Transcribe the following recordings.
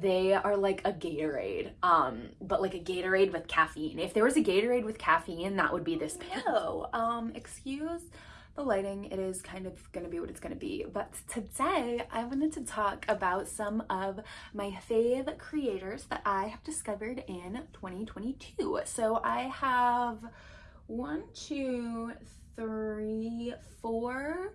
They are like a Gatorade, um, but like a Gatorade with caffeine. If there was a Gatorade with caffeine, that would be this. No, um, excuse the lighting, it is kind of gonna be what it's gonna be. But today I wanted to talk about some of my fave creators that I have discovered in 2022. So I have one, two, three, four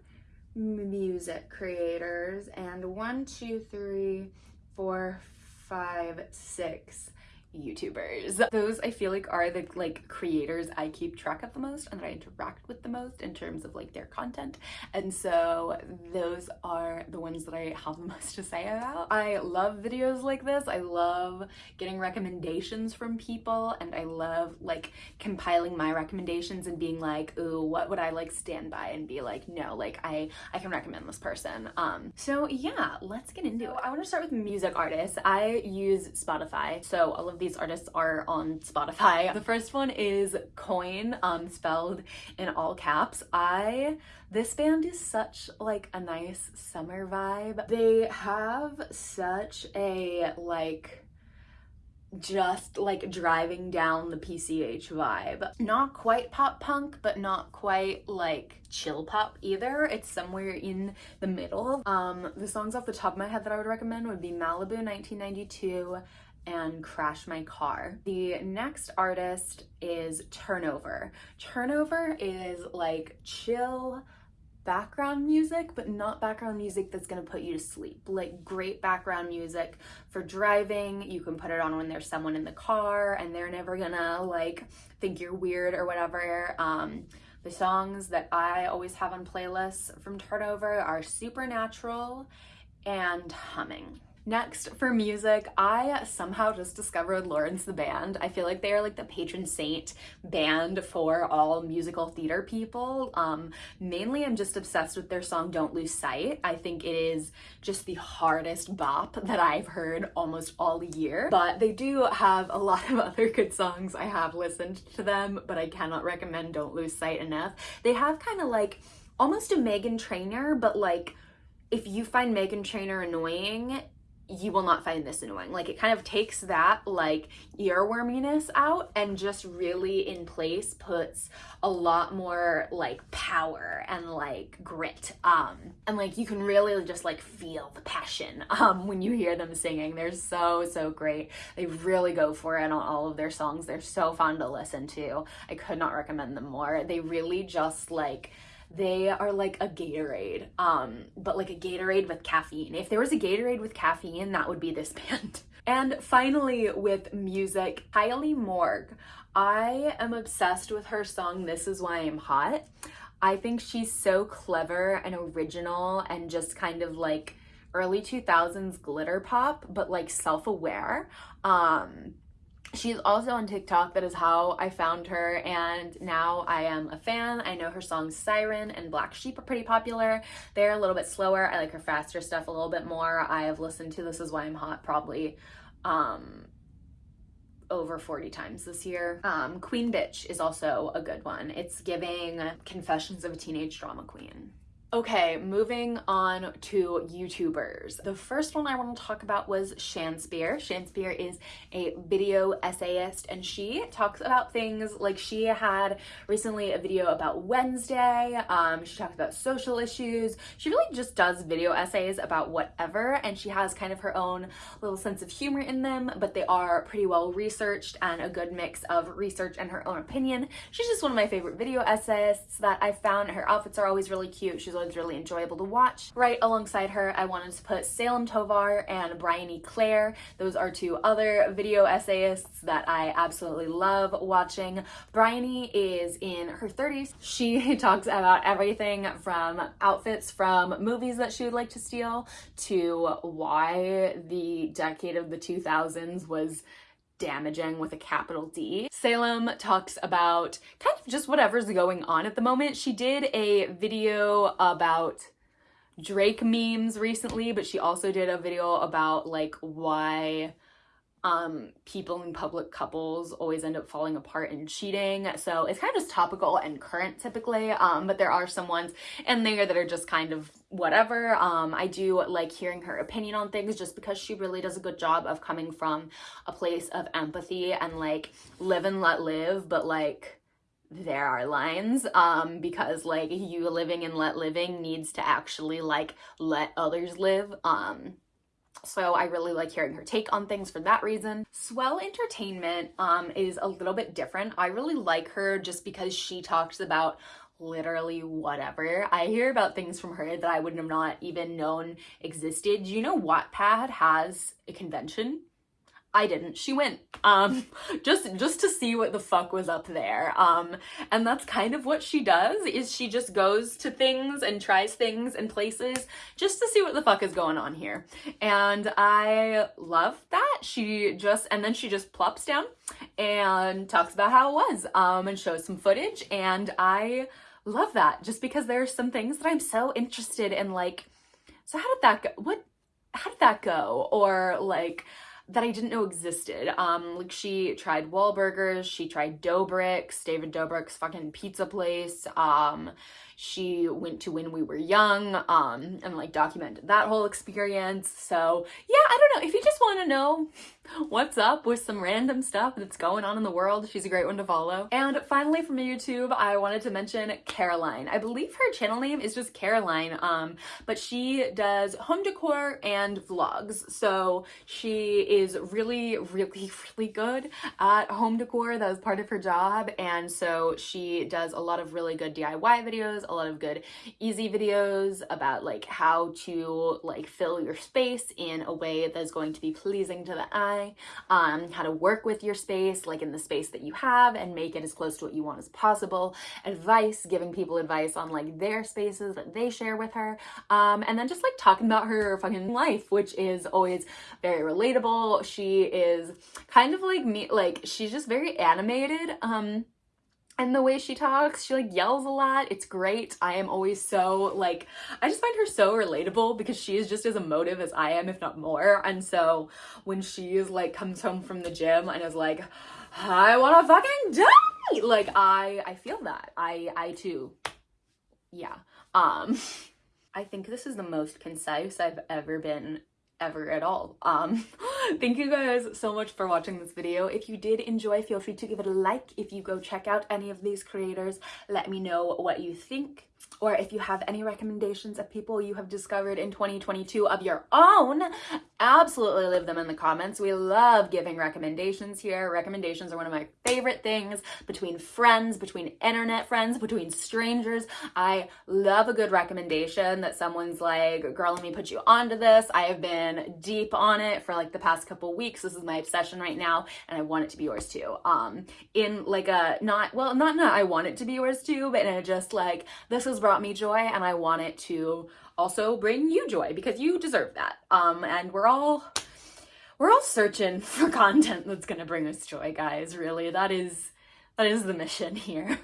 music creators and one, two, three, four, five, six YouTubers. Those I feel like are the like creators I keep track of the most and that I interact with the most in terms of like their content. And so those are the ones that I have the most to say about. I love videos like this. I love getting recommendations from people and I love like compiling my recommendations and being like, ooh, what would I like stand by and be like, no, like I, I can recommend this person. Um, so yeah, let's get into it. I want to start with music artists. I use Spotify. So all of these artists are on Spotify. The first one is Coin, um, spelled in all caps. I, this band is such like a nice summer vibe. They have such a like, just like driving down the PCH vibe. Not quite pop punk, but not quite like chill pop either. It's somewhere in the middle. Um, the songs off the top of my head that I would recommend would be Malibu 1992, and Crash My Car. The next artist is Turnover. Turnover is like chill background music, but not background music that's gonna put you to sleep. Like great background music for driving. You can put it on when there's someone in the car and they're never gonna like think you're weird or whatever. Um, the songs that I always have on playlists from Turnover are Supernatural and Humming. Next, for music, I somehow just discovered Lawrence the Band. I feel like they are like the patron saint band for all musical theater people. Um, mainly, I'm just obsessed with their song Don't Lose Sight. I think it is just the hardest bop that I've heard almost all year. But they do have a lot of other good songs. I have listened to them, but I cannot recommend Don't Lose Sight enough. They have kind of like almost a Meghan Trainor, but like if you find Meghan Trainor annoying, you will not find this annoying. Like it kind of takes that like earworminess out and just really in place puts a lot more like power and like grit. Um and like you can really just like feel the passion um when you hear them singing. They're so so great. They really go for it on all of their songs. They're so fun to listen to. I could not recommend them more. They really just like they are like a Gatorade, um, but like a Gatorade with caffeine. If there was a Gatorade with caffeine, that would be this band. And finally, with music, Kailee Morgue. I am obsessed with her song This Is Why I'm Hot. I think she's so clever and original and just kind of like early 2000s glitter pop, but like self-aware. Um, She's also on TikTok. That is how I found her. And now I am a fan. I know her songs Siren and Black Sheep are pretty popular. They're a little bit slower. I like her faster stuff a little bit more. I have listened to This Is Why I'm Hot probably um, over 40 times this year. Um, Queen Bitch is also a good one. It's giving Confessions of a Teenage Drama Queen. Okay, moving on to YouTubers. The first one I want to talk about was Shanspeare. Shanspeare is a video essayist and she talks about things like she had recently a video about Wednesday. Um, she talks about social issues. She really just does video essays about whatever and she has kind of her own little sense of humor in them, but they are pretty well researched and a good mix of research and her own opinion. She's just one of my favorite video essayists that I found. Her outfits are always really cute. She's was really enjoyable to watch. Right alongside her, I wanted to put Salem Tovar and Bryony Claire. Those are two other video essayists that I absolutely love watching. Bryony is in her 30s. She talks about everything from outfits from movies that she would like to steal to why the decade of the 2000s was damaging with a capital D. Salem talks about kind of just whatever's going on at the moment. She did a video about Drake memes recently, but she also did a video about like why um, people in public couples always end up falling apart and cheating. So it's kind of just topical and current typically, um, but there are some ones in there that are just kind of whatever. Um, I do like hearing her opinion on things just because she really does a good job of coming from a place of empathy and like live and let live, but like there are lines um because like you living and let living needs to actually like let others live um so I really like hearing her take on things for that reason. Swell Entertainment um, is a little bit different. I really like her just because she talks about literally whatever. I hear about things from her that I would have not even known existed. You know Wattpad has a convention? I didn't. She went um just just to see what the fuck was up there. Um and that's kind of what she does is she just goes to things and tries things and places just to see what the fuck is going on here. And I love that. She just and then she just plops down and talks about how it was um and shows some footage and I love that just because there are some things that I'm so interested in like so how did that go? What how did that go? Or like that I didn't know existed. Um, like she tried Wahlburgers, she tried Doughbrik's, David Dobrik's fucking pizza place. Um, she went to when we were young um, and like documented that whole experience. So yeah, I don't know. If you just want to know what's up with some random stuff that's going on in the world, she's a great one to follow. And finally from YouTube, I wanted to mention Caroline. I believe her channel name is just Caroline, um, but she does home decor and vlogs. So she is really, really, really good at home decor. That was part of her job. And so she does a lot of really good DIY videos videos, a lot of good easy videos about like how to like fill your space in a way that's going to be pleasing to the eye, um, how to work with your space, like in the space that you have and make it as close to what you want as possible, advice, giving people advice on like their spaces that they share with her, um, and then just like talking about her fucking life, which is always very relatable. She is kind of like me, like she's just very animated. Um, and the way she talks she like yells a lot. It's great. I am always so like i just find her so relatable because she is just as emotive as i am if not more. And so when she is like comes home from the gym and is like i want to fucking die! Like i i feel that. I i too. Yeah. Um i think this is the most concise i've ever been ever at all. Um, thank you guys so much for watching this video. If you did enjoy, feel free to give it a like. If you go check out any of these creators, let me know what you think or if you have any recommendations of people you have discovered in 2022 of your own, absolutely leave them in the comments. We love giving recommendations here. Recommendations are one of my favorite things between friends, between internet friends, between strangers. I love a good recommendation that someone's like, girl, let me put you onto this. I have been deep on it for like the past couple weeks. This is my obsession right now and I want it to be yours too. Um, in like a, not, well, not, not I want it to be yours too, but in a just like, this is brought me joy and I want it to also bring you joy because you deserve that. Um, and we're all, we're all searching for content that's gonna bring us joy, guys, really. That is, that is the mission here.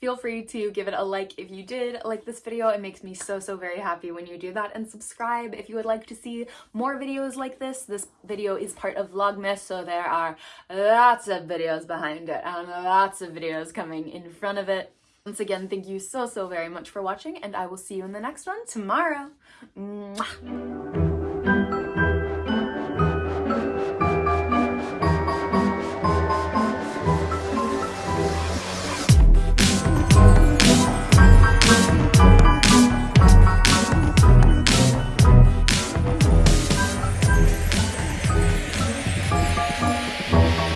Feel free to give it a like if you did like this video. It makes me so, so very happy when you do that. And subscribe if you would like to see more videos like this. This video is part of Vlogmas, so there are lots of videos behind it and lots of videos coming in front of it. Once again, thank you so, so very much for watching, and I will see you in the next one tomorrow. Mwah.